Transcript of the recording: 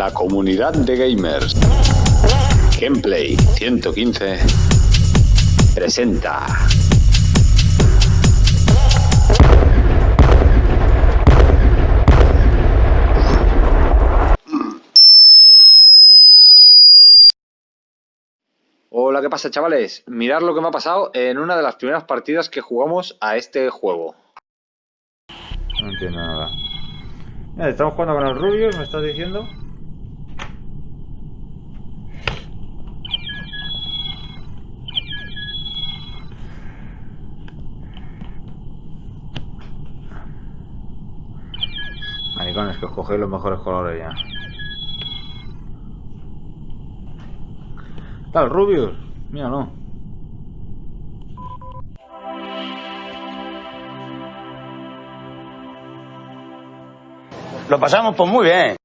la comunidad de gamers. Gameplay 115 presenta. Hola, ¿qué pasa chavales? Mirad lo que me ha pasado en una de las primeras partidas que jugamos a este juego. No entiendo nada. Mira, estamos jugando con los rubios, me estás diciendo. Maricones, que os cogéis los mejores colores ya. Tal, rubios. Mira, no. Lo pasamos pues muy bien.